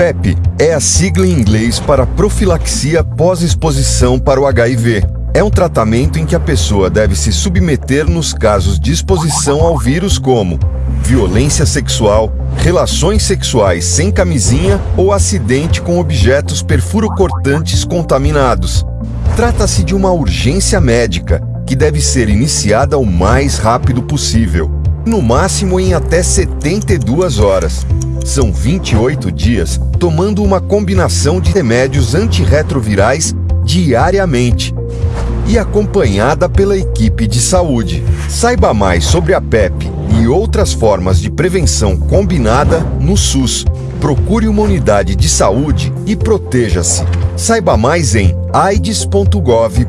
PEP é a sigla em inglês para profilaxia pós-exposição para o HIV. É um tratamento em que a pessoa deve se submeter nos casos de exposição ao vírus como violência sexual, relações sexuais sem camisinha ou acidente com objetos perfurocortantes contaminados. Trata-se de uma urgência médica que deve ser iniciada o mais rápido possível, no máximo em até 72 horas. São 28 dias tomando uma combinação de remédios antirretrovirais diariamente e acompanhada pela equipe de saúde. Saiba mais sobre a PEP e outras formas de prevenção combinada no SUS. Procure uma unidade de saúde e proteja-se. Saiba mais em aids.gov.br.